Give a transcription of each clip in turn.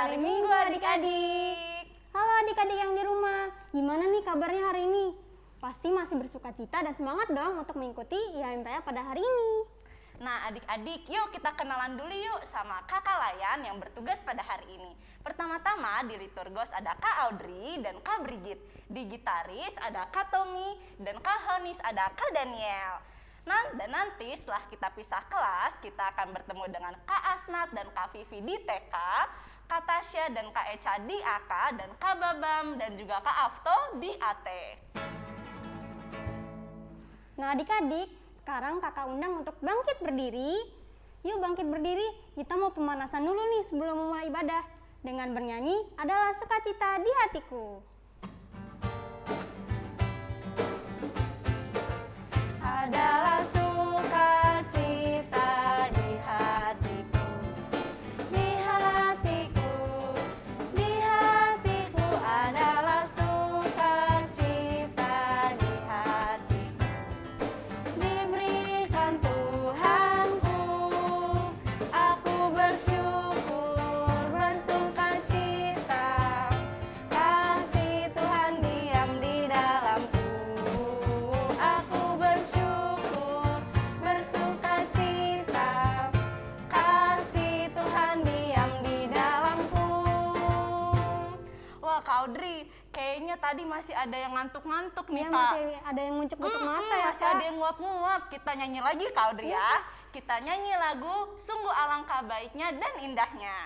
hari Minggu adik-adik. Halo adik-adik yang di rumah, gimana nih kabarnya hari ini? Pasti masih bersuka cita dan semangat dong untuk mengikuti IAMPA pada hari ini. Nah adik-adik yuk kita kenalan dulu yuk sama kakak Layan yang bertugas pada hari ini. Pertama-tama di Liturgos ada Kak Audrey dan Kak Brigit. Di gitaris ada Kak Tommy dan Kak Honis ada Kak Daniel. Nah, dan nanti setelah kita pisah kelas, kita akan bertemu dengan Kak Asnat dan Kak Vivi di TK, Kak Tasya dan Kak Eca di AK, dan Kak Babam dan juga Kak Afto di AT. Nah adik-adik, sekarang kakak undang untuk bangkit berdiri. Yuk bangkit berdiri, kita mau pemanasan dulu nih sebelum memulai ibadah. Dengan bernyanyi adalah sukacita di hatiku. adalah tadi masih ada yang ngantuk-ngantuk nih Iya Kak masih ada yang Mm-mm, mata ya masih Kak. ada yang nguap-nguap. Kita nyanyi lagi Kak Audrey Iya, ya. Kita nyanyi lagu Sungguh Alangkah Baiknya dan Indahnya.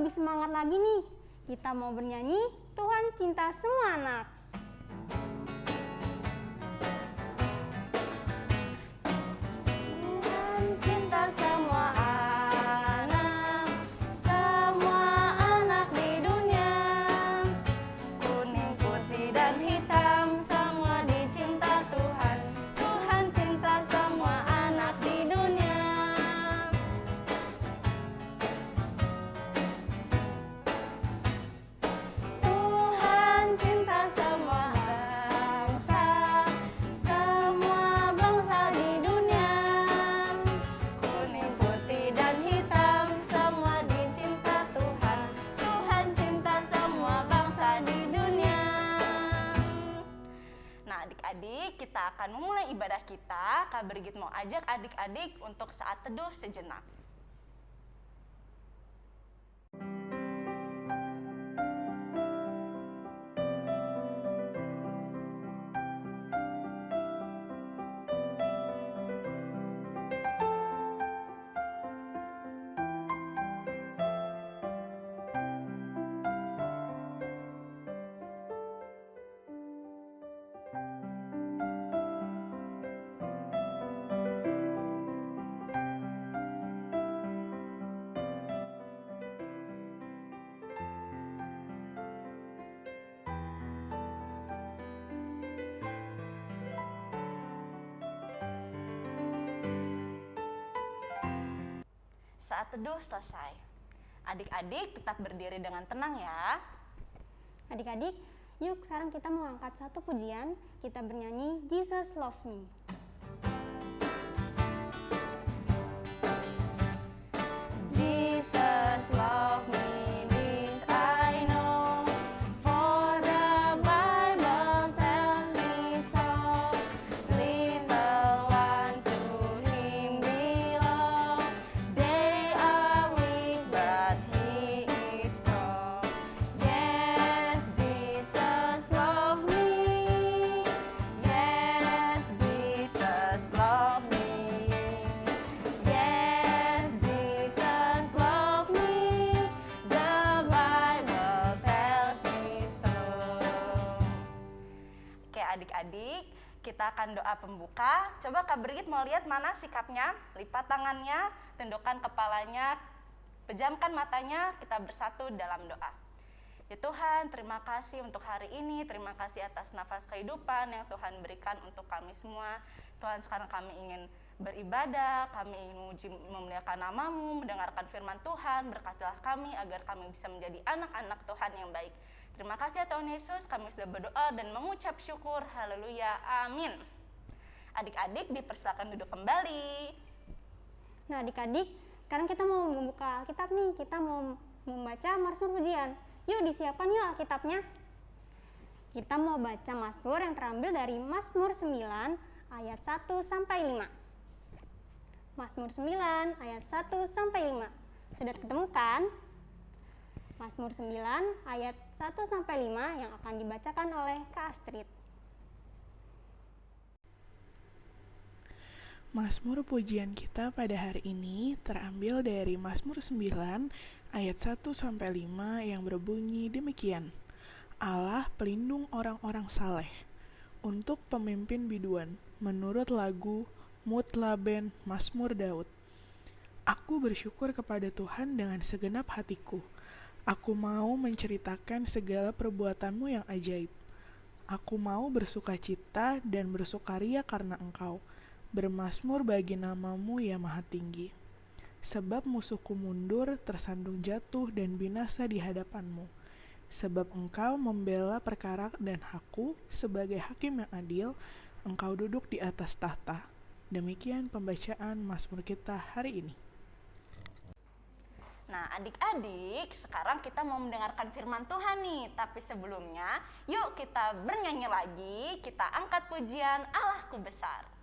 Lebih semangat lagi nih. Kita mau bernyanyi Tuhan cinta semua anak. Untuk saat teduh sejenak. Saat teduh selesai. Adik-adik tetap berdiri dengan tenang ya. Adik-adik, Yuk sekarang kita mau angkat satu pujian, kita bernyanyi Jesus Love Me. Adik-adik, kita akan doa pembuka. Coba Kak Brigit mau lihat mana sikapnya? Lipat tangannya, tundukkan kepalanya, pejamkan matanya, kita bersatu dalam doa. Ya Tuhan, terima kasih untuk hari ini, terima kasih atas nafas kehidupan yang Tuhan berikan untuk kami semua. Tuhan, sekarang kami ingin beribadah, kami ingin memuji memuliakan namamu, mendengarkan firman Tuhan, berkatilah kami agar kami bisa menjadi anak-anak Tuhan yang baik. Terima kasih ya Tuhan Yesus, kami sudah berdoa dan mengucap syukur, haleluya, amin. Adik-adik dipersilakan duduk kembali. Nah adik-adik, sekarang kita mau membuka Alkitab nih, kita mau membaca Mazmur Pujian. Yuk disiapkan yuk Alkitabnya. Kita mau baca Mazmur yang terambil dari Mazmur 9 ayat 1 sampai 5. Mazmur 9 ayat 1 sampai 5. Sudah ketemu? Mazmur 9 ayat 1 sampai 5 yang akan dibacakan oleh Kak Astrid. Mazmur pujian kita pada hari ini terambil dari Mazmur 9 ayat 1 sampai 5 yang berbunyi demikian. Allah pelindung orang-orang saleh untuk pemimpin biduan menurut lagu Mutlaben Mazmur Daud. Aku bersyukur kepada Tuhan dengan segenap hatiku. Aku mau menceritakan segala perbuatanmu yang ajaib. Aku mau bersuka cita dan bersukaria karena engkau bermasmur bagi namamu yang maha tinggi. Sebab musuhku mundur, tersandung jatuh, dan binasa di hadapanmu. Sebab engkau membela perkara dan hakku sebagai hakim yang adil, engkau duduk di atas tahta. Demikian pembacaan Mazmur kita hari ini. Nah, adik-adik, sekarang kita mau mendengarkan firman Tuhan nih. Tapi sebelumnya, yuk kita bernyanyi lagi. Kita angkat pujian Allahku besar.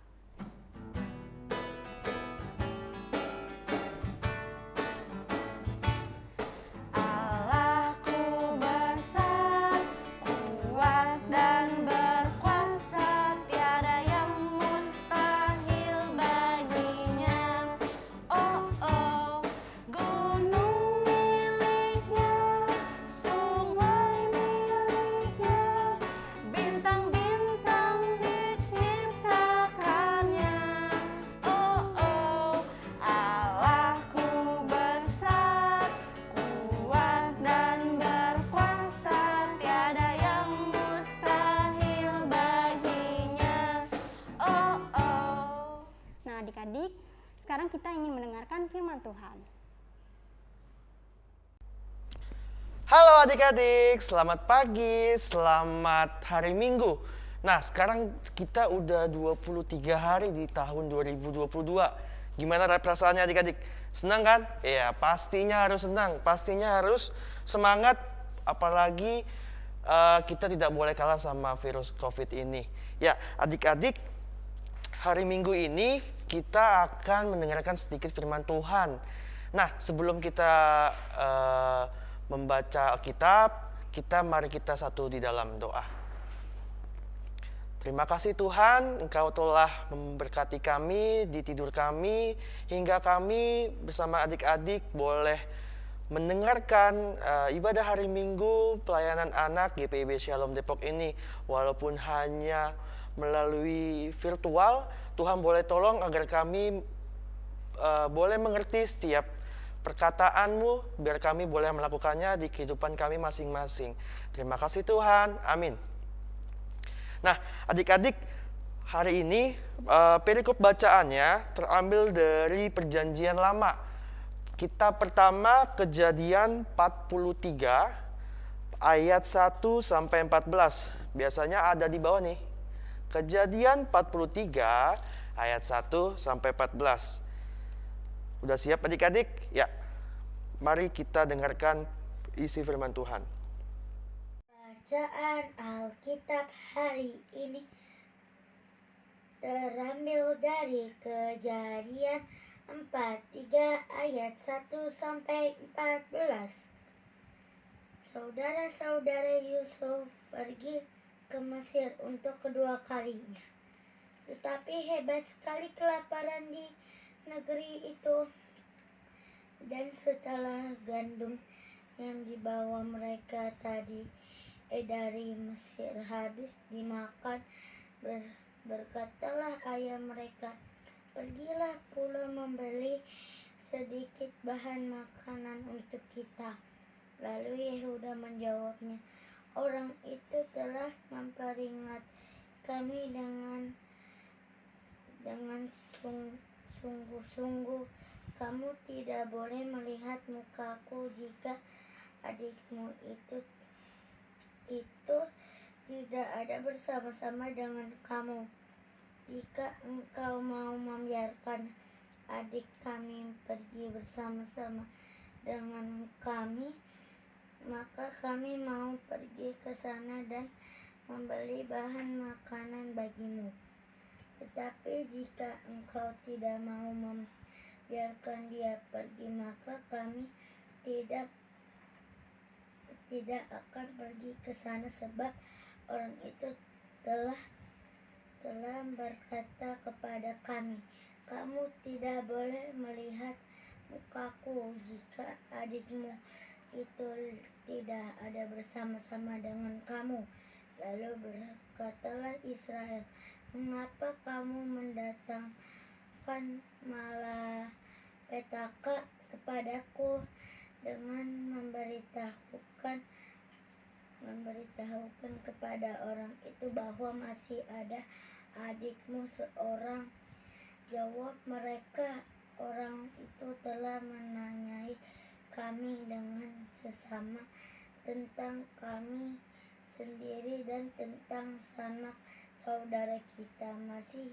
Halo adik-adik, selamat pagi, selamat hari Minggu. Nah, sekarang kita udah 23 hari di tahun 2022. Gimana perasaannya adik-adik? Senang kan? Iya, pastinya harus senang, pastinya harus semangat apalagi eh, kita tidak boleh kalah sama virus Covid ini. Ya, adik-adik, hari Minggu ini kita akan mendengarkan sedikit firman Tuhan. Nah, sebelum kita eh, membaca Alkitab, kita mari kita satu di dalam doa. Terima kasih Tuhan, Engkau telah memberkati kami di tidur kami, hingga kami bersama adik-adik boleh mendengarkan eh, ibadah hari Minggu pelayanan anak GPIB Shalom Depok ini. Walaupun hanya melalui virtual, Tuhan boleh tolong agar kami eh, boleh mengerti setiap perkataanmu, biar kami boleh melakukannya di kehidupan kami masing-masing. Terima kasih Tuhan, amin. Nah, adik-adik, hari ini eh, perikop bacaannya terambil dari Perjanjian Lama. Kitab pertama Kejadian 43 ayat 1 sampai 14. Biasanya ada di bawah nih. Kejadian 43 ayat 1 sampai 14. Udah siap adik-adik? Ya. Mari kita dengarkan isi firman Tuhan. Bacaan Alkitab hari ini terambil dari Kejadian 43 ayat 1 sampai 14. Saudara-saudara Yusuf pergi ke Mesir untuk kedua kalinya. Tetapi hebat sekali kelaparan di negeri itu. Dan setelah gandum yang dibawa mereka tadi eh, dari Mesir habis dimakan, ber, berkatalah ayah mereka, pergilah pula membeli sedikit bahan makanan untuk kita. Lalu Yehuda menjawabnya, orang itu telah memperingat kami dengan dengan sung- sungguh-sungguh kamu tidak boleh melihat mukaku jika adikmu itu itu tidak ada bersama-sama dengan kamu. Jika engkau mau membiarkan adik kami pergi bersama-sama dengan kami, maka kami mau pergi ke sana dan membeli bahan makanan bagimu. Tetapi jika engkau tidak mau membiarkan dia pergi, maka kami tidak tidak akan pergi ke sana sebab orang itu telah telah berkata kepada kami, kamu tidak boleh melihat mukaku jika adikmu itu tidak ada bersama-sama dengan kamu. Lalu berkatalah Israel, mengapa kamu mendatangkan malah petaka kepadaku dengan memberitahukan memberitahukan kepada orang itu bahwa masih ada adikmu seorang. Jawab mereka orang itu telah menanyai kami dengan sesama tentang kami sendiri dan tentang sanak saudara kita. Masih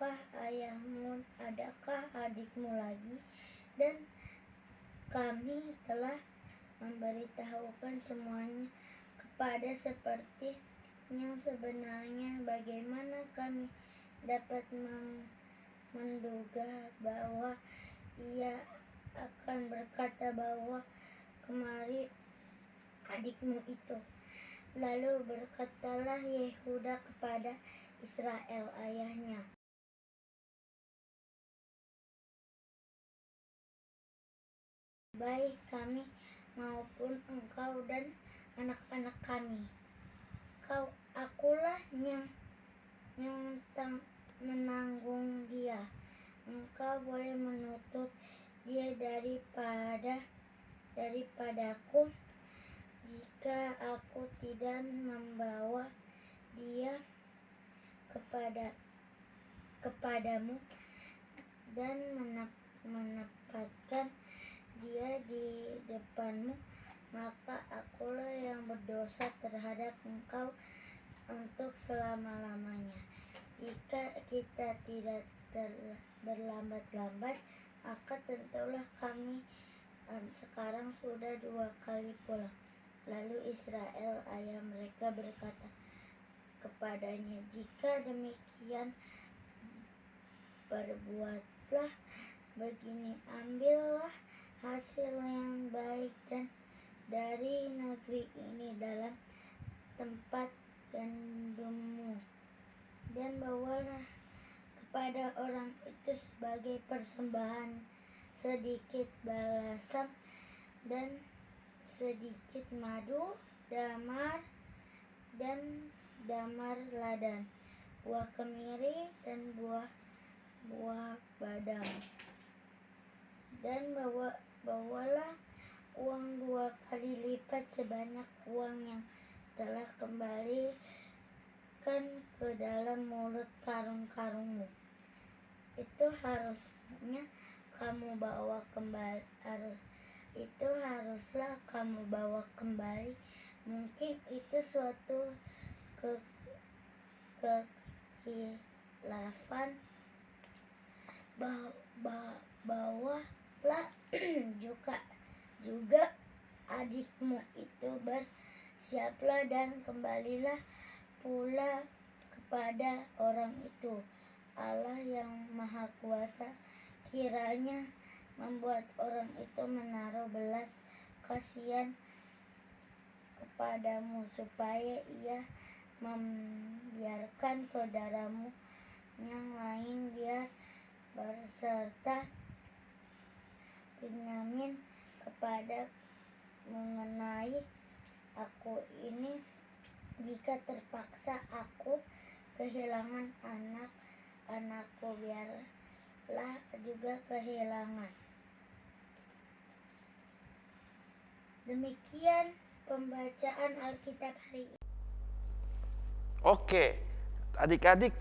hidupkah ayahmu adakah adikmu lagi dan kami telah memberitahukan semuanya kepada seperti yang sebenarnya bagaimana kami dapat menduga bahwa ia akan berkata bahwa kemari adikmu itu. Lalu berkatalah Yehuda kepada Israel ayahnya, baik kami maupun engkau dan anak-anak kami. Kau akulah yang yang tang- menanggung dia. Engkau boleh menuntut dia daripada daripadaku jika aku tidak membawa dia kepada kepadamu dan menep, menempatkan dia di depanmu maka akulah yang berdosa terhadap engkau untuk selama-lamanya. Jika kita tidak berlambat-lambat maka tentulah kami em, sekarang sudah dua kali pulang. Lalu Israel ayah mereka berkata kepadanya jika demikian berbuatlah begini ambillah hasil yang baik dan dari negeri ini dalam tempat gandummu dan bawalah kepada orang itu sebagai persembahan sedikit balasan dan sedikit madu, damar, dan damar ladan, buah kemiri dan buah buah badam. Dan bawa bawalah uang dua kali lipat sebanyak uang yang telah kembali kan ke dalam mulut karung-karungmu. Itu harusnya kamu bawa kembali harus itu harus haruslah kamu bawa kembali. Mungkin itu suatu ke kehilafan ba, ba, bawalah juga juga adikmu itu bersiaplah dan kembalilah pula kepada orang itu. Allah yang maha kuasa kiranya membuat orang itu menaruh belas kasihan kepadamu supaya ia membiarkan saudaramu yang lain biar berserta Benyamin kepada mengenai aku ini jika terpaksa aku kehilangan anak anakku biarlah juga kehilangan. Demikian pembacaan Alkitab hari ini. Oke, adik-adik,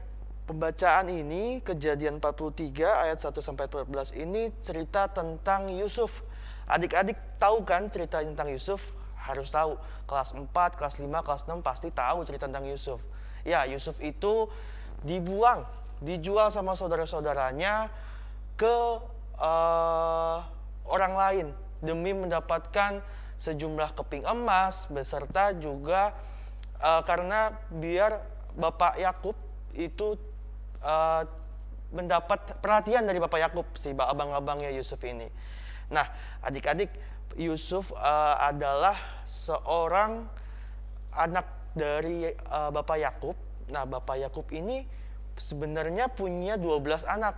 pembacaan ini kejadian 43 ayat 1 sampai 14 ini cerita tentang Yusuf. Adik-adik tahu kan cerita tentang Yusuf? Harus tahu. Kelas 4, kelas 5, kelas 6 pasti tahu cerita tentang Yusuf. Ya, Yusuf itu dibuang, dijual sama saudara-saudaranya ke uh, orang lain demi mendapatkan sejumlah keping emas beserta juga uh, karena biar Bapak Yakub itu uh, mendapat perhatian dari Bapak Yakub si abang-abangnya Yusuf ini. Nah, adik-adik Yusuf uh, adalah seorang anak dari uh, Bapak Yakub. Nah, Bapak Yakub ini sebenarnya punya 12 anak.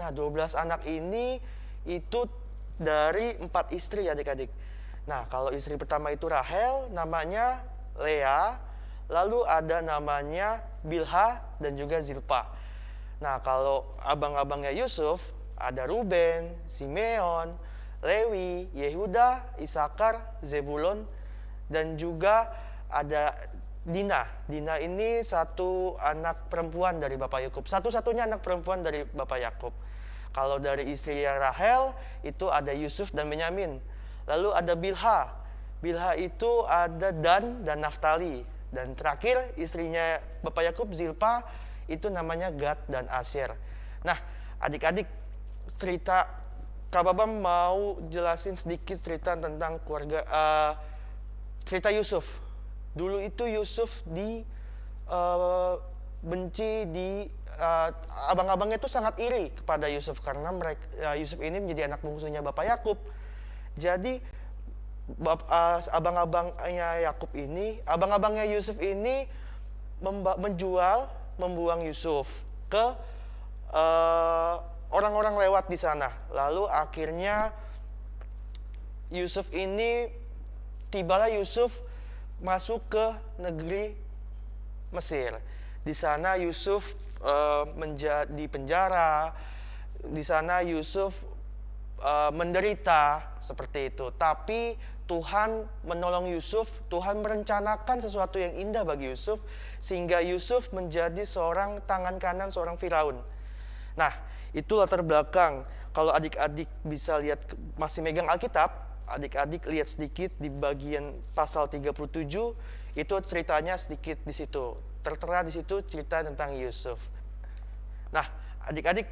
Nah, 12 anak ini itu dari empat istri adik-adik. Nah, kalau istri pertama itu Rahel, namanya Lea, Lalu ada namanya Bilha dan juga Zilpa. Nah, kalau abang-abangnya Yusuf, ada Ruben, Simeon, Lewi, Yehuda, Isakar, Zebulon, dan juga ada Dina. Dina ini satu anak perempuan dari Bapak Yakub. Satu-satunya anak perempuan dari Bapak Yakub. Kalau dari istri yang Rahel, itu ada Yusuf dan Benyamin. Lalu ada Bilha. Bilha itu ada Dan dan Naftali. Dan terakhir istrinya Bapak Yakub Zilpa itu namanya Gad dan Asyir. Nah, adik-adik cerita Kak Babam mau jelasin sedikit cerita tentang keluarga uh, cerita Yusuf. Dulu itu Yusuf di uh, benci di uh, abang-abangnya itu sangat iri kepada Yusuf karena mereka uh, Yusuf ini menjadi anak bungsunya Bapak Yakub. Jadi abang-abangnya Yakub ini, abang-abangnya Yusuf ini menjual, membuang Yusuf ke orang orang-orang lewat di sana. Lalu akhirnya Yusuf ini tibalah Yusuf masuk ke negeri Mesir. Di sana Yusuf uh, menjadi penjara. Di sana Yusuf uh, menderita seperti itu. Tapi Tuhan menolong Yusuf, Tuhan merencanakan sesuatu yang indah bagi Yusuf sehingga Yusuf menjadi seorang tangan kanan seorang Firaun. Nah, itu latar belakang. Kalau adik-adik bisa lihat masih megang Alkitab, adik-adik lihat sedikit di bagian pasal 37 itu ceritanya sedikit di situ. Tertera di situ cerita tentang Yusuf. Nah, adik-adik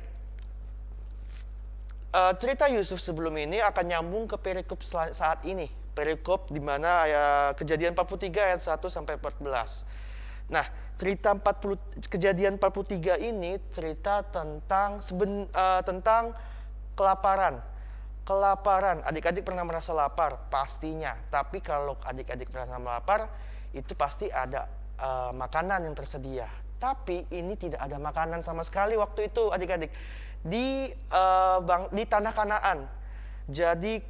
uh, cerita Yusuf sebelum ini akan nyambung ke perikop saat ini perikop di mana ya kejadian 43 ayat 1 sampai 14. Nah, cerita 40 kejadian 43 ini cerita tentang seben, uh, tentang kelaparan. Kelaparan, adik-adik pernah merasa lapar pastinya. Tapi kalau adik-adik pernah lapar, itu pasti ada uh, makanan yang tersedia. Tapi ini tidak ada makanan sama sekali waktu itu adik-adik di uh, di tanah Kanaan. Jadi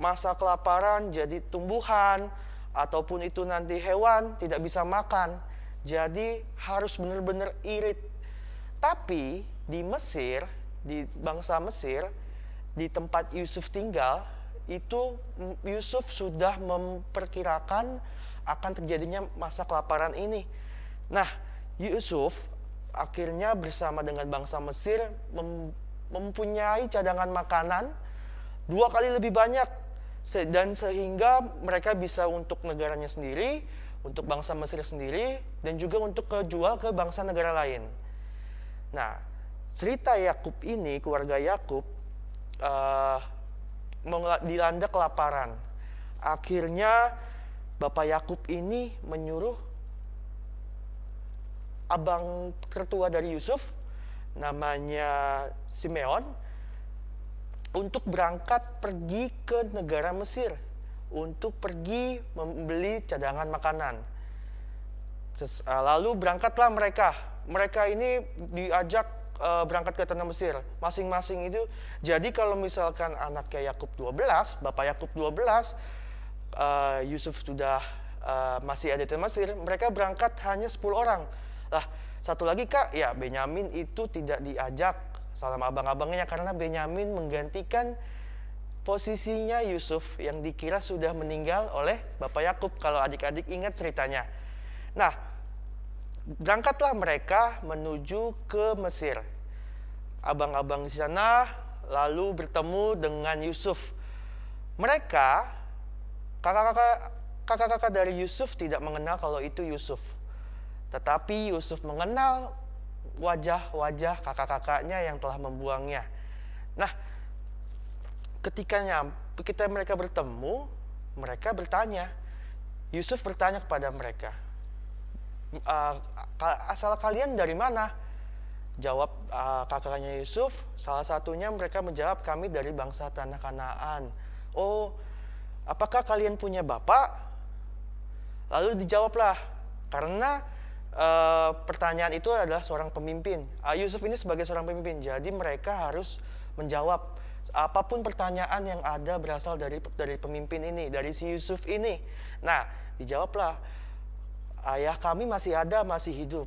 masa kelaparan jadi tumbuhan ataupun itu nanti hewan tidak bisa makan. Jadi harus benar-benar irit. Tapi di Mesir, di bangsa Mesir, di tempat Yusuf tinggal, itu Yusuf sudah memperkirakan akan terjadinya masa kelaparan ini. Nah, Yusuf akhirnya bersama dengan bangsa Mesir mempunyai cadangan makanan dua kali lebih banyak dan sehingga mereka bisa untuk negaranya sendiri, untuk bangsa Mesir sendiri, dan juga untuk kejual ke bangsa negara lain. Nah, cerita Yakub ini, keluarga Yakub, mengela- dilanda kelaparan. Akhirnya Bapak Yakub ini menyuruh abang tertua dari Yusuf, namanya Simeon, untuk berangkat pergi ke negara Mesir, untuk pergi membeli cadangan makanan. Eh, Lalu berangkatlah mereka. Mereka ini diajak eh, berangkat ke tanah Mesir. Masing-masing itu. Jadi kalau misalkan anaknya Yakub 12, bapak Yakub 12, eh, Yusuf sudah masih ada di Mesir, mereka berangkat hanya 10 orang. Lah, satu lagi Kak, ya Benyamin itu tidak diajak sama abang-abangnya karena Benyamin menggantikan posisinya Yusuf yang dikira sudah meninggal oleh Bapak Yakub kalau adik-adik ingat ceritanya. Nah, berangkatlah mereka menuju ke Mesir. Abang-abang di sana lalu bertemu dengan Yusuf. Mereka kakak-kakak kakak-kakak dari Yusuf tidak mengenal kalau itu Yusuf. Tetapi Yusuf mengenal wajah-wajah kakak-kakaknya yang telah membuangnya. Nah, ketika kita mereka bertemu, mereka bertanya. Yusuf bertanya kepada mereka, "Ah, asal kalian dari mana? Jawab ah, kakaknya Yusuf, salah satunya mereka menjawab kami dari bangsa tanah Kanaan. Oh, apakah kalian punya bapak? Lalu dijawablah, karena eh, pertanyaan itu adalah seorang pemimpin. Ah, Yusuf ini sebagai seorang pemimpin, jadi mereka harus menjawab apa pun pertanyaan yang ada berasal dari dari pemimpin ini, dari si Yusuf ini. Nah, dijawablah, ayah kami masih ada, masih hidup.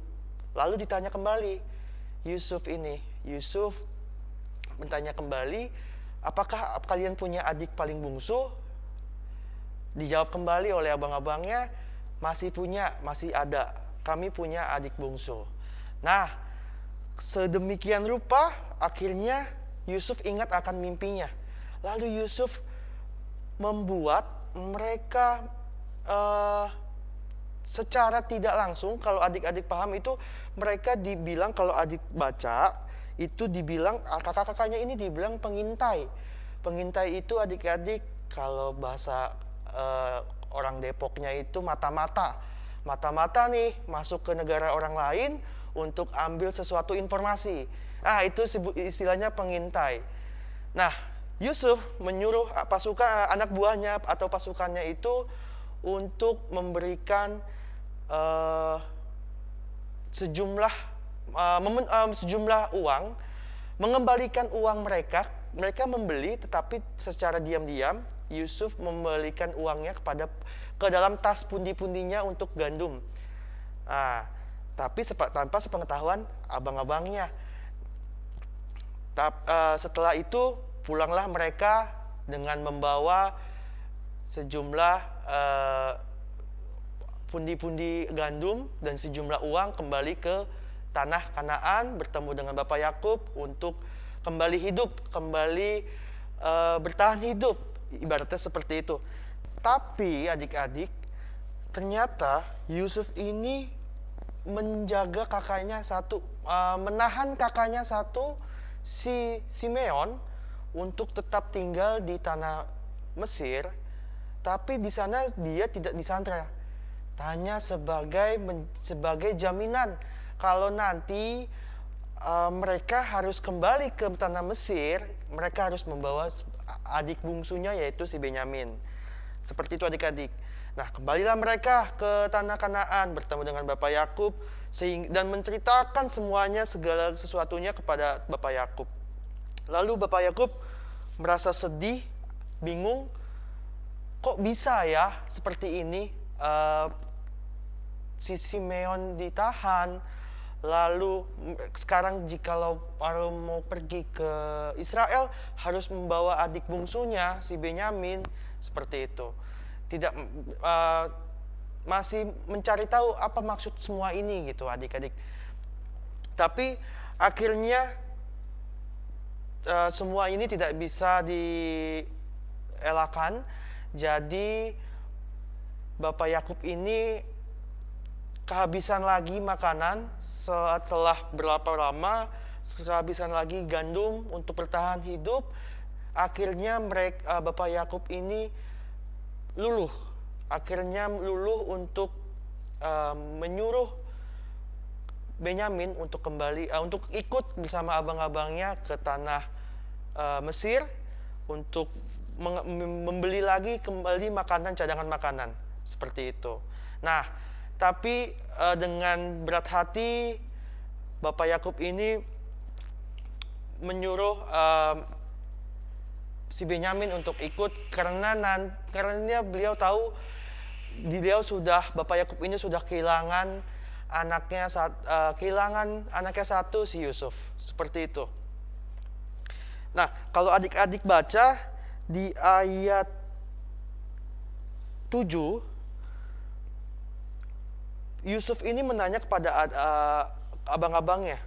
Lalu ditanya kembali, Yusuf ini, Yusuf bertanya kembali, apakah kalian punya adik paling bungsu? Dijawab kembali oleh abang-abangnya, masih punya, masih ada. Kami punya adik bungsu. Nah, sedemikian rupa akhirnya Yusuf ingat akan mimpinya. Lalu Yusuf membuat mereka eh, secara tidak langsung kalau adik-adik paham itu mereka dibilang kalau adik baca itu dibilang kakak-kakaknya ini dibilang pengintai. Pengintai itu adik-adik kalau bahasa eh, orang Depoknya itu mata-mata. Mata-mata nih masuk ke negara orang lain untuk ambil sesuatu informasi. Nah, itu istilahnya pengintai. Nah, Yusuf menyuruh pasukan anak buahnya atau pasukannya itu untuk memberikan eh, sejumlah memen- em, sejumlah uang, mengembalikan uang mereka. Mereka membeli, tetapi secara diam-diam Yusuf membalikan uangnya kepada ke dalam tas pundi-pundinya untuk gandum. Nah, tapi sepa- tanpa sepengetahuan abang-abangnya. Tap- eh, setelah itu pulanglah mereka dengan membawa sejumlah eh, pundi-pundi gandum dan sejumlah uang kembali ke tanah Kanaan bertemu dengan Bapak Yakub untuk kembali hidup, kembali eh, bertahan hidup, ibaratnya seperti itu. Tapi adik-adik, ternyata Yusuf ini menjaga kakaknya satu, eh, menahan kakaknya satu si Simeon untuk tetap tinggal di tanah Mesir, tapi di sana dia tidak disandra. Tanya sebagai sebagai jaminan kalau nanti uh, mereka harus kembali ke tanah Mesir, mereka harus membawa adik bungsunya yaitu si Benyamin. Seperti itu adik-adik. Nah, kembalilah mereka ke tanah Kanaan bertemu dengan Bapak Yakub dan menceritakan semuanya segala sesuatunya kepada Bapak Yakub. Lalu Bapak Yakub merasa sedih, bingung, kok bisa ya seperti ini eh, si Simeon ditahan, lalu m- sekarang jikalau kalau mau pergi ke Israel harus membawa adik bungsunya si Benyamin seperti itu. Tidak eh, masih mencari tahu apa maksud semua ini gitu adik-adik. Tapi akhirnya eh, semua ini tidak bisa dielakkan Jadi Bapak Yakub ini kehabisan lagi makanan setelah berapa lama kehabisan lagi gandum untuk bertahan hidup. Akhirnya mereka Bapak Yakub ini luluh. Akhirnya luluh untuk uh, menyuruh Benyamin untuk kembali uh, untuk ikut bersama abang-abangnya ke tanah uh, Mesir untuk membeli lagi kembali makanan cadangan makanan seperti itu. Nah, tapi uh, dengan berat hati Bapak Yakub ini menyuruh uh, si Benyamin untuk ikut karena nan, karena beliau tahu beliau sudah Bapak Yakub ini sudah kehilangan anaknya saat uh, kehilangan anaknya satu si Yusuf seperti itu. Nah, kalau adik-adik baca di ayat 7 Yusuf ini menanya kepada uh, abang-abangnya.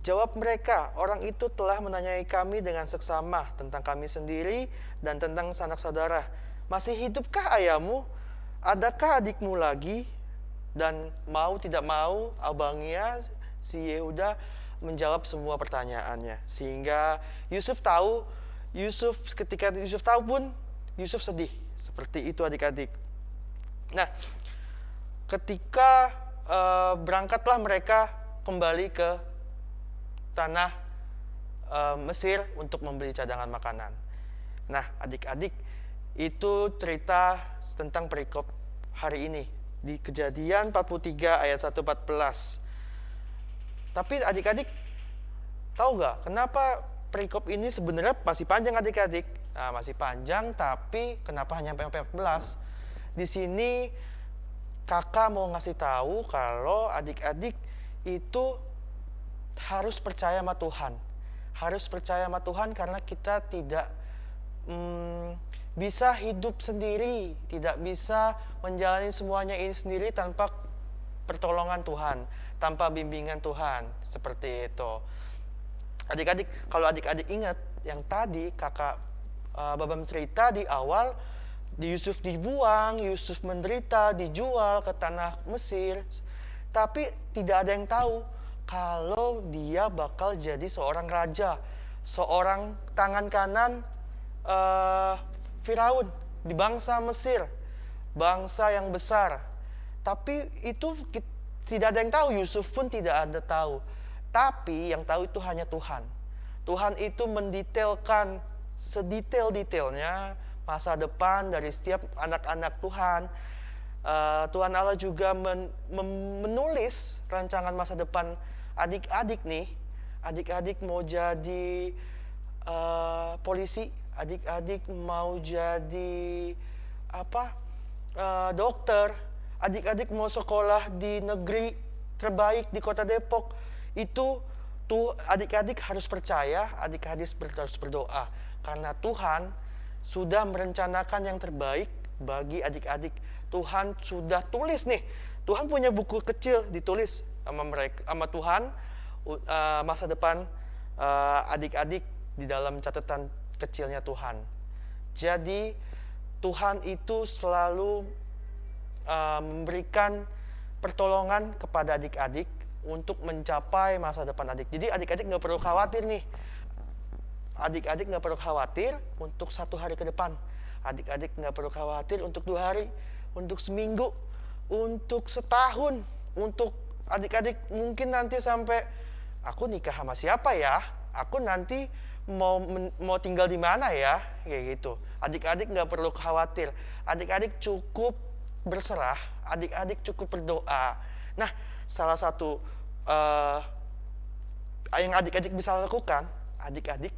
Jawab mereka, orang itu telah menanyai kami dengan seksama tentang kami sendiri dan tentang sanak saudara. Masih hidupkah ayahmu? Adakah adikmu lagi? Dan mau tidak mau abangnya si Yehuda menjawab semua pertanyaannya. Sehingga Yusuf tahu, Yusuf ketika Yusuf tahu pun Yusuf sedih. Seperti itu adik-adik. Nah, ketika uh, berangkatlah mereka kembali ke tanah uh, Mesir untuk membeli cadangan makanan. Nah, adik-adik, itu cerita tentang perikop hari ini di Kejadian 43 ayat 114. Tapi adik-adik tahu nggak kenapa perikop ini sebenarnya masih panjang adik-adik? Nah, masih panjang tapi kenapa hanya sampai 14? Di sini kakak mau ngasih tahu kalau adik-adik itu harus percaya sama Tuhan. Harus percaya sama Tuhan karena kita tidak hmm, bisa hidup sendiri, tidak bisa menjalani semuanya ini sendiri tanpa pertolongan Tuhan, tanpa bimbingan Tuhan, seperti itu. Adik-adik, kalau adik-adik ingat yang tadi kakak uh, Babam cerita di awal, di Yusuf dibuang, Yusuf menderita, dijual ke tanah Mesir, tapi tidak ada yang tahu kalau dia bakal jadi seorang raja, seorang tangan kanan uh, Firaun di bangsa Mesir, bangsa yang besar. Tapi itu tidak ada yang tahu, Yusuf pun tidak ada tahu. Tapi yang tahu itu hanya Tuhan. Tuhan itu mendetailkan sedetail-detailnya masa depan dari setiap anak-anak Tuhan. Uh, Tuhan Allah juga men, menulis rancangan masa depan adik-adik nih. Adik-adik mau jadi uh, polisi, adik-adik mau jadi apa uh, dokter, adik-adik mau sekolah di negeri terbaik di kota Depok, itu tuh adik-adik harus percaya, adik-adik harus berdoa karena Tuhan sudah merencanakan yang terbaik bagi adik-adik. Tuhan sudah tulis nih, Tuhan punya buku kecil ditulis sama mereka, sama Tuhan uh, masa depan adik-adik uh, di dalam catatan kecilnya Tuhan. Jadi Tuhan itu selalu uh, memberikan pertolongan kepada adik-adik untuk mencapai masa depan adik. Jadi adik-adik nggak perlu khawatir nih. Adik-adik nggak perlu khawatir untuk satu hari ke depan. Adik-adik nggak perlu khawatir untuk dua hari, untuk seminggu, untuk setahun, untuk adik-adik mungkin nanti sampai aku nikah sama siapa ya? Aku nanti mau mau tinggal di mana ya? Kayak gitu. Adik-adik nggak perlu khawatir. Adik-adik cukup berserah. Adik-adik cukup berdoa. Nah salah satu uh, yang adik-adik bisa lakukan adik-adik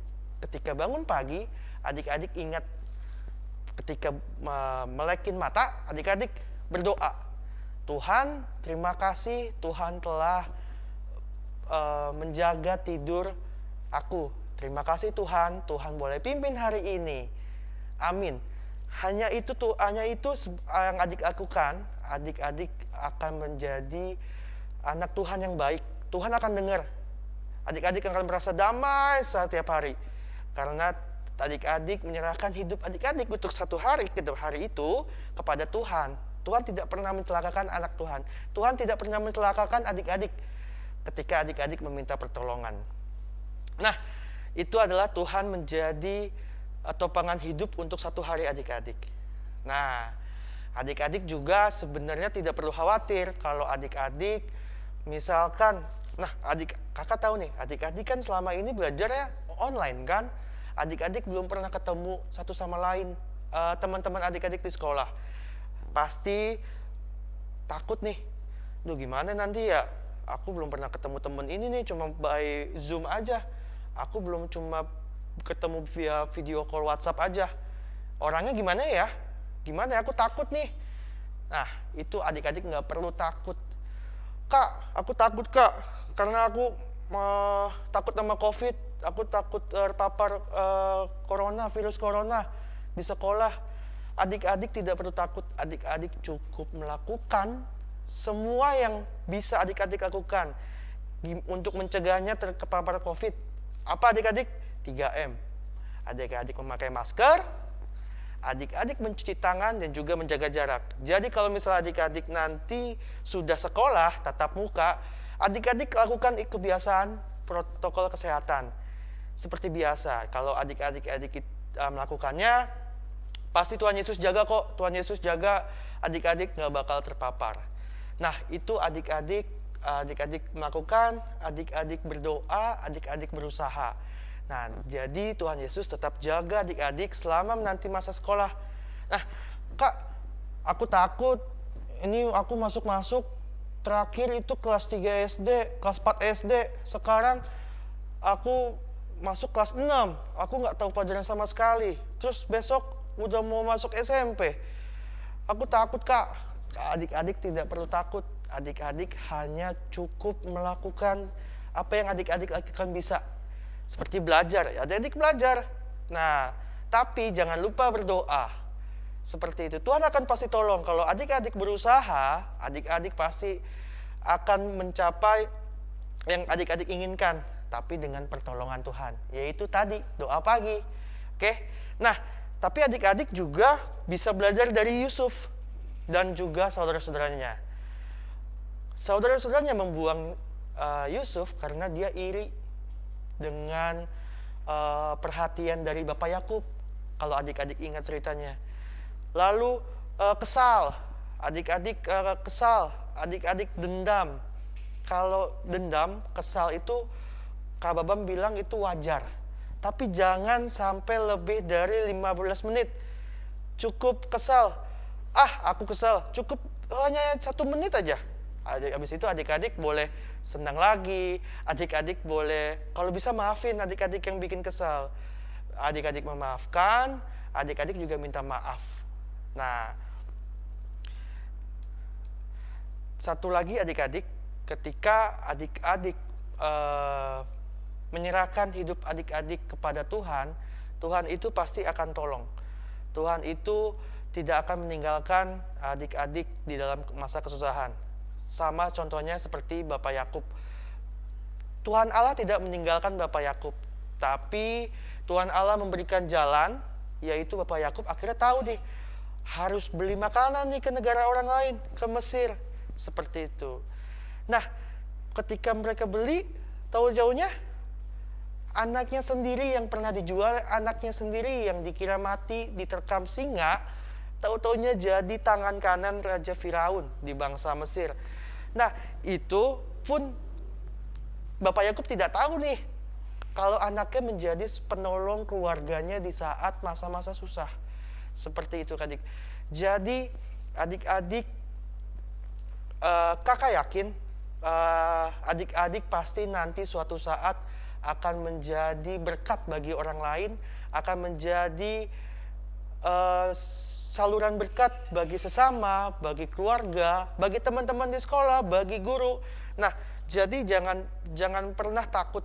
ketika bangun pagi adik-adik ingat ketika uh, melekin mata adik-adik berdoa Tuhan terima kasih Tuhan telah uh, menjaga tidur aku Terima kasih Tuhan, Tuhan boleh pimpin hari ini. Amin. Hanya itu tuh, hanya itu yang adik lakukan, adik-adik akan menjadi anak Tuhan yang baik. Tuhan akan dengar. Adik-adik akan merasa damai setiap hari. Karena adik-adik menyerahkan hidup adik-adik untuk satu hari ke hari itu kepada Tuhan. Tuhan tidak pernah mencelakakan anak Tuhan. Tuhan tidak pernah mencelakakan adik-adik ketika adik-adik meminta pertolongan. Nah, itu adalah Tuhan menjadi eh, topangan hidup untuk satu hari adik-adik. Nah, adik-adik juga sebenarnya tidak perlu khawatir kalau adik-adik misalkan, nah adik kakak tahu nih, adik-adik kan selama ini belajarnya online kan, adik-adik belum pernah ketemu satu sama lain uh, teman-teman adik-adik di sekolah pasti takut nih. Duh gimana nanti ya? Aku belum pernah ketemu temen ini nih cuma by zoom aja. Aku belum cuma ketemu via video call WhatsApp aja. Orangnya gimana ya? Gimana ya? Aku takut nih. Nah itu adik-adik nggak perlu takut. Kak aku takut kak. Karena aku uh, takut sama covid. Aku takut terpapar uh, corona, virus corona di sekolah. Adik-adik tidak perlu takut, adik-adik cukup melakukan semua yang bisa adik-adik lakukan untuk mencegahnya terpapar COVID. Apa adik-adik? 3M. Adik-adik memakai masker, adik-adik mencuci tangan dan juga menjaga jarak. Jadi kalau misalnya adik-adik nanti sudah sekolah tatap muka, adik-adik lakukan kebiasaan protokol kesehatan seperti biasa. Kalau adik-adik adik uh, melakukannya, pasti Tuhan Yesus jaga kok. Tuhan Yesus jaga adik-adik nggak bakal terpapar. Nah, itu adik-adik adik-adik melakukan, adik-adik berdoa, adik-adik berusaha. Nah, jadi Tuhan Yesus tetap jaga adik-adik selama menanti masa sekolah. Nah, Kak, aku takut ini aku masuk-masuk terakhir itu kelas 3 SD, kelas 4 SD. Sekarang aku masuk kelas 6, aku nggak tahu pelajaran sama sekali. Terus besok udah mau masuk SMP. Aku takut kak. Adik-adik tidak perlu takut. Adik-adik hanya cukup melakukan apa yang adik-adik lakukan bisa. Seperti belajar, ya adik-adik belajar. Nah, tapi jangan lupa berdoa. Seperti itu. Tuhan akan pasti tolong. Kalau adik-adik berusaha, adik-adik pasti akan mencapai yang adik-adik inginkan tapi dengan pertolongan Tuhan, yaitu tadi doa pagi. Oke. Nah, tapi adik-adik juga bisa belajar dari Yusuf dan juga saudara-saudaranya. Saudara-saudaranya membuang uh, Yusuf karena dia iri dengan uh, perhatian dari Bapak Yakub. Kalau adik-adik ingat ceritanya. Lalu uh, kesal, adik-adik uh, kesal, adik-adik dendam. Kalau dendam, kesal itu Kak Babam bilang itu wajar. Tapi jangan sampai lebih dari 15 menit. Cukup kesal. Ah, aku kesal. Cukup hanya satu menit aja. Habis itu adik-adik boleh senang lagi. Adik-adik boleh, kalau bisa maafin adik-adik yang bikin kesal. Adik-adik memaafkan, adik-adik juga minta maaf. Nah, satu lagi adik-adik, ketika adik-adik uh, menyerahkan hidup adik-adik kepada Tuhan, Tuhan itu pasti akan tolong. Tuhan itu tidak akan meninggalkan adik-adik di dalam masa kesusahan. Sama contohnya seperti Bapak Yakub. Tuhan Allah tidak meninggalkan Bapak Yakub, tapi Tuhan Allah memberikan jalan, yaitu Bapak Yakub akhirnya tahu nih harus beli makanan nih ke negara orang lain, ke Mesir, seperti itu. Nah, ketika mereka beli, tahu jauhnya anaknya sendiri yang pernah dijual, anaknya sendiri yang dikira mati diterkam singa, tahu-taunya jadi tangan kanan Raja Firaun di bangsa Mesir. Nah, itu pun Bapak Yakub tidak tahu nih kalau anaknya menjadi penolong keluarganya di saat masa-masa susah. Seperti itu, adik. Jadi, adik-adik, uh, kakak yakin eh, adik-adik uh, pasti nanti suatu saat akan menjadi berkat bagi orang lain, akan menjadi uh, saluran berkat bagi sesama, bagi keluarga, bagi teman-teman di sekolah, bagi guru. Nah, jadi jangan jangan pernah takut,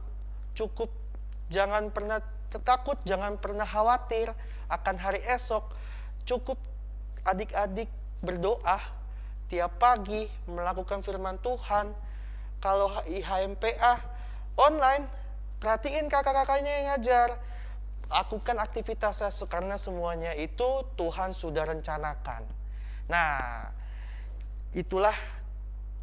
cukup jangan pernah takut, jangan pernah khawatir akan hari esok. Cukup adik-adik berdoa tiap pagi melakukan firman Tuhan. Kalau IHMPA online Perhatiin kakak-kakaknya yang ngajar. lakukan aktivitasnya karena semuanya itu Tuhan sudah rencanakan. Nah, itulah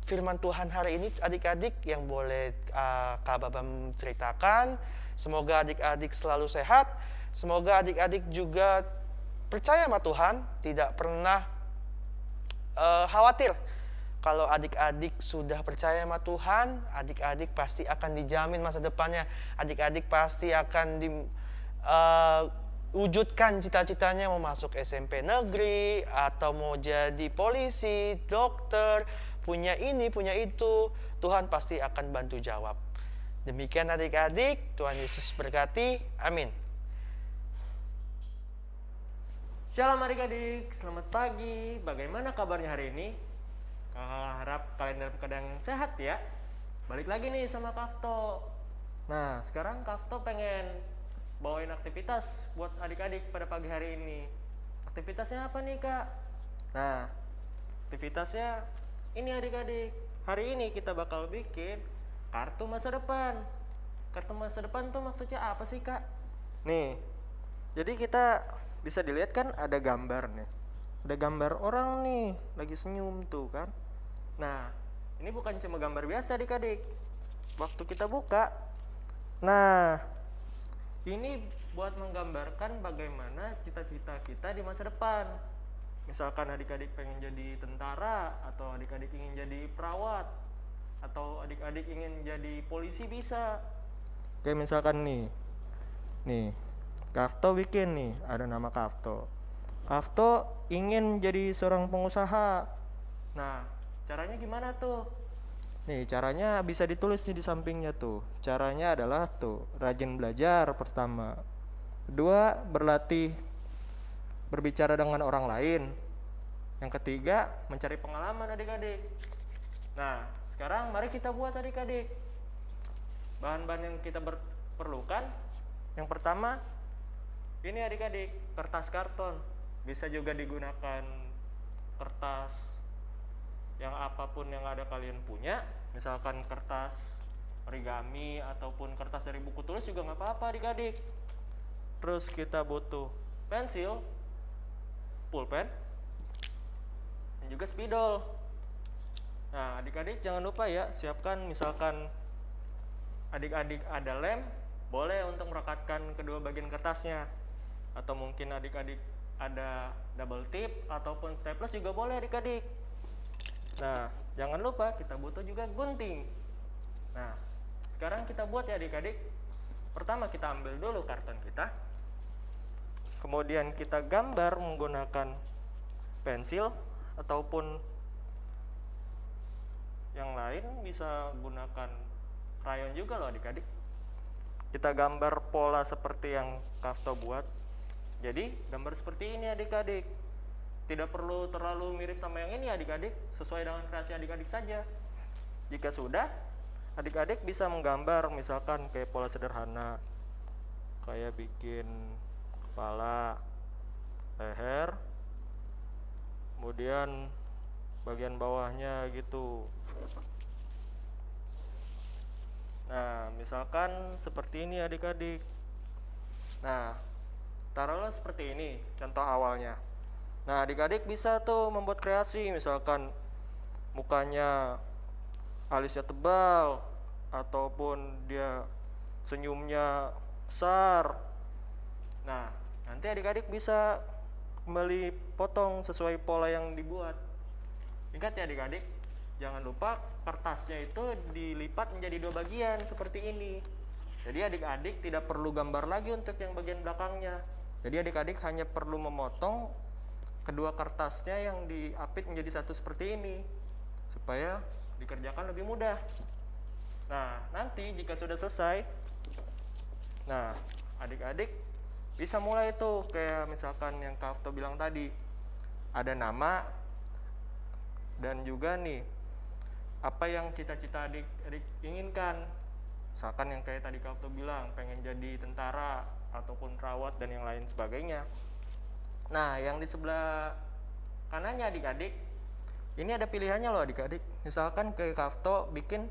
firman Tuhan hari ini adik-adik yang boleh uh, Kak Babam ceritakan. Semoga adik-adik selalu sehat. Semoga adik-adik juga percaya sama Tuhan, tidak pernah uh, khawatir. Kalau adik-adik sudah percaya sama Tuhan, adik-adik pasti akan dijamin masa depannya. Adik-adik pasti akan di, uh, wujudkan cita-citanya mau masuk SMP negeri atau mau jadi polisi, dokter, punya ini, punya itu. Tuhan pasti akan bantu jawab. Demikian adik-adik, Tuhan Yesus berkati. Amin. Shalom adik-adik, selamat pagi. Bagaimana kabarnya hari ini? Kakak harap kalian dalam keadaan sehat ya. Balik lagi nih sama Kafto. Nah, sekarang Kafto pengen bawain aktivitas buat adik-adik pada pagi hari ini. Aktivitasnya apa nih kak? Nah, aktivitasnya ini adik-adik. Hari ini kita bakal bikin kartu masa depan. Kartu masa depan tuh maksudnya apa sih kak? Nih, jadi kita bisa dilihat kan ada gambar nih. Ada gambar orang nih lagi senyum tuh kan. Nah, ini bukan cuma gambar biasa adik-adik. Waktu kita buka, nah ini buat menggambarkan bagaimana cita-cita kita di masa depan. Misalkan adik-adik pengen jadi tentara atau adik-adik ingin jadi perawat atau adik-adik ingin jadi polisi bisa. Kayak misalkan nih. Nih, Kafto bikin nih, ada nama Kafto. Kafto ingin jadi seorang pengusaha. Nah, caranya gimana tuh? Nih, caranya bisa ditulis nih di sampingnya tuh. Caranya adalah tuh, rajin belajar pertama. Kedua, berlatih berbicara dengan orang lain. Yang ketiga, mencari pengalaman adik-adik. Nah, sekarang mari kita buat adik-adik. Bahan-bahan yang kita perlukan. Yang pertama, ini adik-adik, kertas karton. Bisa juga digunakan kertas yang apa pun yang ada kalian punya. Misalkan kertas origami ataupun kertas dari buku tulis juga nggak apa-apa adik-adik. Terus kita butuh pensil, pulpen, dan juga spidol. Nah, adik-adik jangan lupa ya, siapkan misalkan adik-adik ada lem, boleh untuk merekatkan kedua bagian kertasnya. Atau mungkin adik-adik ada double tip ataupun staples juga boleh adik-adik. Nah, jangan lupa kita butuh juga gunting. Nah, sekarang kita buat ya adik-adik. Pertama kita ambil dulu karton kita. Kemudian kita gambar menggunakan pensil ataupun yang lain bisa gunakan krayon juga loh adik-adik. Kita gambar pola seperti yang Kafto buat. Jadi gambar seperti ini adik-adik. Tidak perlu terlalu mirip sama yang ini adik-adik, sesuai dengan kreasi adik-adik saja. Jika sudah, adik-adik bisa menggambar misalkan kayak pola sederhana. Kayak bikin kepala, leher, kemudian bagian bawahnya gitu. Nah, misalkan seperti ini adik-adik. Nah, taruhlah seperti ini contoh awalnya. Nah, adik-adik bisa tuh membuat kreasi, misalkan mukanya alisnya tebal ataupun dia senyumnya besar. Nah, nanti adik-adik bisa kembali potong sesuai pola yang dibuat. Ingat ya adik-adik, jangan lupa kertasnya itu dilipat menjadi dua bagian seperti ini. Jadi adik-adik tidak perlu gambar lagi untuk yang bagian belakangnya. Jadi adik-adik hanya perlu memotong kedua kertasnya yang diapit menjadi satu seperti ini supaya dikerjakan lebih mudah. Nah, nanti jika sudah selesai, nah adik-adik bisa mulai tuh kayak misalkan yang Kafto bilang tadi ada nama dan juga nih apa yang cita-cita adik-adik inginkan misalkan yang kayak tadi Kafto bilang pengen jadi tentara ataupun perawat dan yang lain sebagainya nah yang di sebelah kanannya adik-adik ini ada pilihannya loh adik-adik misalkan kayak Kafto bikin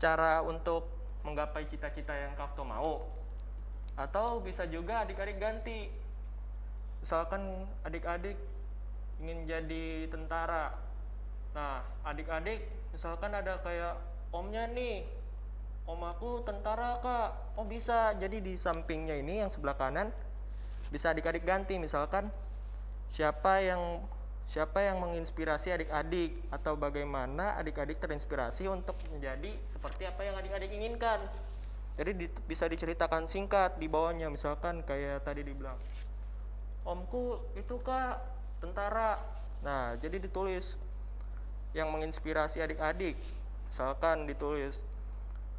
cara untuk menggapai cita-cita yang Kafto mau Atau bisa juga adik-adik ganti. Misalkan adik-adik ingin jadi tentara. Nah, adik-adik misalkan ada kayak omnya nih. Om aku tentara, Kak. Oh, bisa. Jadi di sampingnya ini yang sebelah kanan bisa adik-adik ganti misalkan siapa yang siapa yang menginspirasi adik-adik atau bagaimana adik-adik terinspirasi untuk menjadi seperti apa yang adik-adik inginkan. Jadi di- bisa diceritakan singkat di bawahnya misalkan kayak tadi dibilang omku itu kak tentara. Nah jadi ditulis yang menginspirasi adik-adik. Misalkan ditulis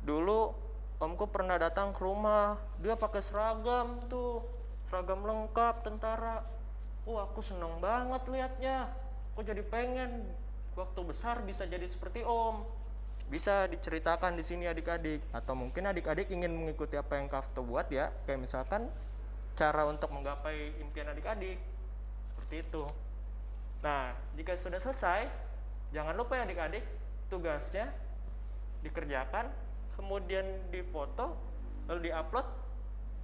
dulu omku pernah datang ke rumah dia pakai seragam tuh seragam lengkap tentara. Wah aku seneng banget liatnya. Aku jadi pengen waktu besar bisa jadi seperti om. Bisa diceritakan di sini adik-adik. Atau mungkin adik-adik ingin mengikuti apa yang Kafto buat ya. Kayak misalkan cara untuk menggapai impian adik-adik. Seperti itu. Nah jika sudah selesai jangan lupa ya adik-adik tugasnya dikerjakan kemudian difoto lalu diupload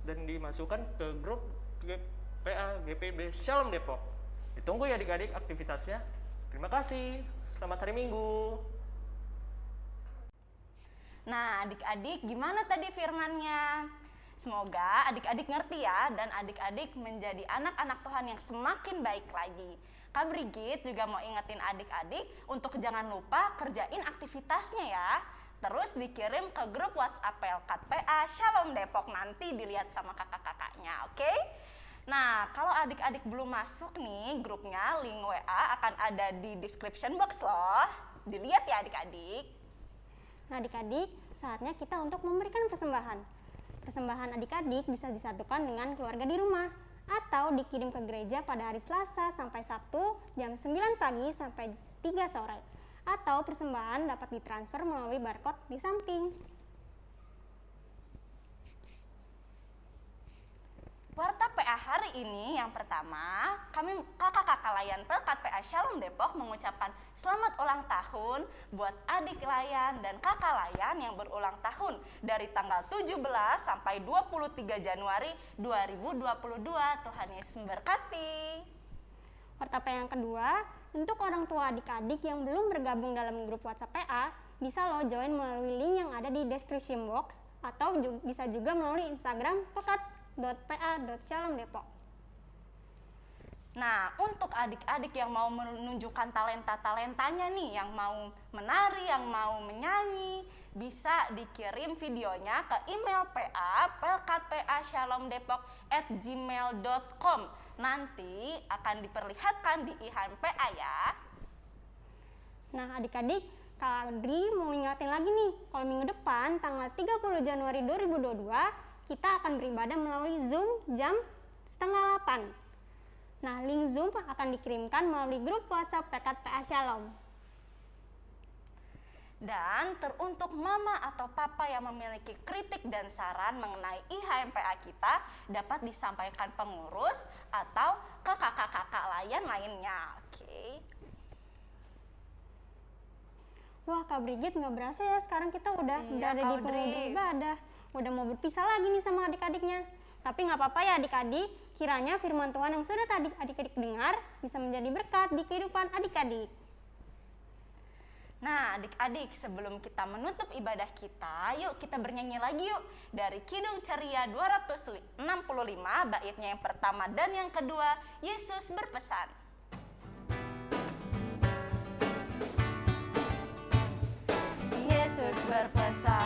dan dimasukkan ke grup GPA GPB Shalom Depok ditunggu ya adik-adik aktivitasnya terima kasih selamat hari Minggu Nah, adik-adik gimana tadi firmannya? Semoga adik-adik ngerti ya dan adik-adik menjadi anak-anak Tuhan yang semakin baik lagi. Kak Brigit juga mau ingetin adik-adik untuk jangan lupa kerjain aktivitasnya ya. Terus dikirim ke grup WhatsApp Pelkat PA Shalom Depok nanti dilihat sama kakak-kakaknya, oke? Nah, kalau adik-adik belum masuk nih grupnya, link WA akan ada di description box loh. Dilihat ya adik-adik. Nah, adik-adik, saatnya kita untuk memberikan persembahan. Persembahan adik-adik bisa disatukan dengan keluarga di rumah atau dikirim ke gereja pada hari Selasa sampai Sabtu jam 9 pagi sampai 3 sore. Atau persembahan dapat ditransfer melalui barcode di samping. Warta PA hari ini yang pertama, kami kakak-kakak layan Pelkat PA Shalom Depok mengucapkan selamat ulang tahun buat adik layan dan kakak layan yang berulang tahun dari tanggal 17 sampai 23 Januari 2022. Tuhan Yesus memberkati. Pertapa yang kedua, untuk orang tua adik-adik yang belum bergabung dalam grup WhatsApp PA, bisa lo join melalui link yang ada di description box atau ju- bisa juga melalui Instagram pekat.pa.shalomdepok. Nah, untuk adik-adik yang mau menunjukkan talenta-talentanya nih, yang mau menari, yang mau menyanyi, bisa dikirim videonya ke email PA at gmail.com. Nanti akan diperlihatkan di IHM PA ya. Nah, adik-adik, Kak Audrey mau ingatin lagi nih, kalau minggu depan tanggal 30 Januari 2022, kita akan beribadah melalui Zoom jam setengah 8. Nah, link Zoom akan dikirimkan melalui grup WhatsApp Pekat PA Shalom. Dan teruntuk mama atau papa yang memiliki kritik dan saran mengenai IHMPA kita dapat disampaikan pengurus atau ke kakak-kakak layan lainnya. Oke. Wah, Kak Brigit nggak berasa ya sekarang kita udah Iya, berada Kak di penghujung Audrey. ibadah. Udah mau berpisah lagi nih sama adik-adiknya. Tapi nggak apa-apa ya adik-adik, kiranya firman Tuhan yang sudah tadi adik-adik dengar bisa menjadi berkat di kehidupan adik-adik. Nah, adik-adik, sebelum kita menutup ibadah kita, yuk kita bernyanyi lagi yuk. Dari Kidung Ceria 265, baitnya yang pertama dan yang kedua, Yesus berpesan. Yesus berpesan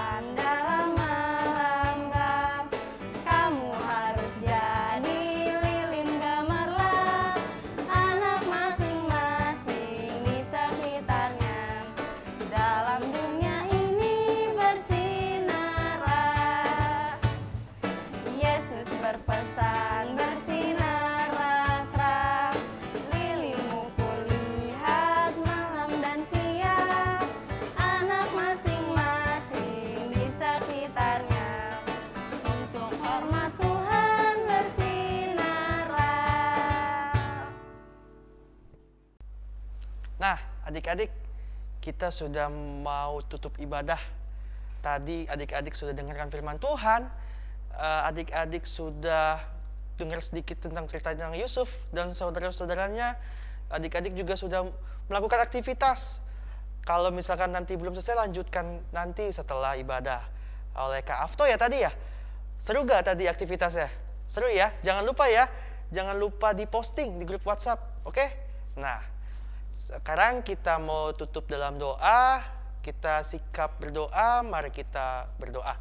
Nah, adik-adik, kita sudah mau tutup ibadah. Tadi adik-adik sudah dengarkan firman Tuhan eh, adik-adik sudah dengar sedikit tentang cerita tentang Yusuf dan saudara-saudaranya. Adik-adik juga sudah melakukan aktivitas. Kalau misalkan nanti belum selesai, lanjutkan nanti setelah ibadah oleh Kak Afto ya tadi ya. Seru gak tadi aktivitasnya? Seru ya? Jangan lupa ya, jangan lupa diposting di grup WhatsApp, oke? Nah, sekarang kita mau tutup dalam doa, kita sikap berdoa, mari kita berdoa.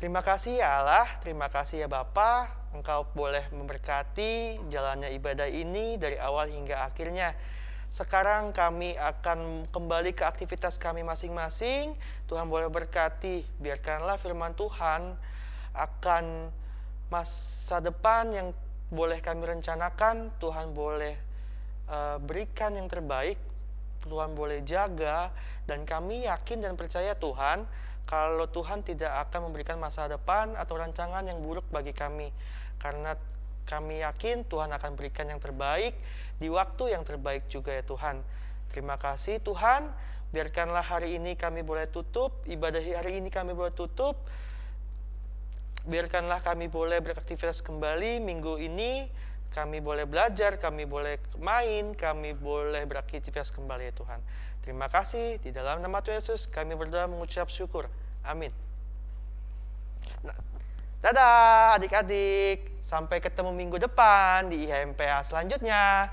Terima kasih ya Allah, terima kasih ya Bapa, Engkau boleh memberkati jalannya ibadah ini dari awal hingga akhirnya. Sekarang kami akan kembali ke aktivitas kami masing-masing. Tuhan boleh berkati, biarkanlah firman Tuhan akan masa depan yang boleh kami rencanakan, Tuhan boleh uh, berikan yang terbaik, Tuhan boleh jaga, dan kami yakin dan percaya Tuhan, kalau Tuhan tidak akan memberikan masa depan atau rancangan yang buruk bagi kami, karena kami yakin Tuhan akan berikan yang terbaik di waktu yang terbaik juga ya Tuhan. Terima kasih Tuhan, biarkanlah hari ini kami boleh tutup, ibadah hari ini kami boleh tutup. Biarkanlah kami boleh beraktivitas kembali minggu ini, kami boleh belajar, kami boleh main, kami boleh beraktivitas kembali ya Tuhan. Terima kasih, di dalam nama Tuhan Yesus kami berdoa mengucap syukur. Amin. Nah, dadah adik-adik. Sampai ketemu minggu depan di IHMPA selanjutnya.